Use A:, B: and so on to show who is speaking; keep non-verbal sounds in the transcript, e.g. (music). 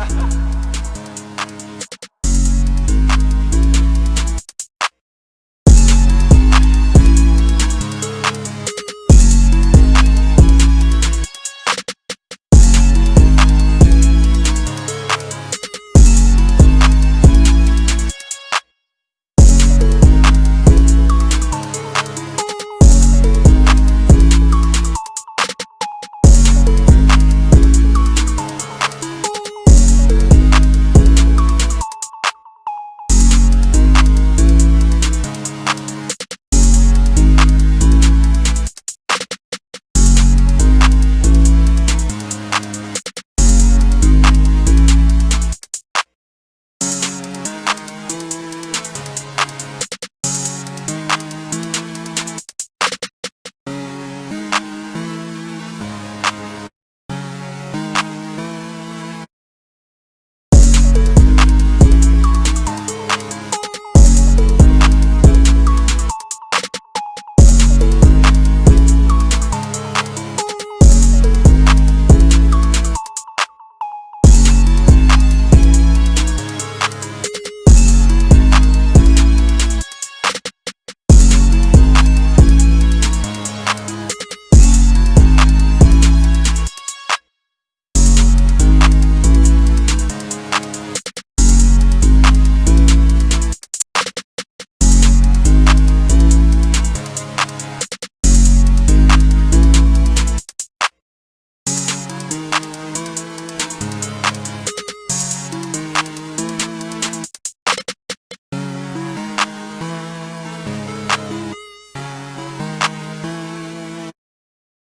A: ha. (laughs)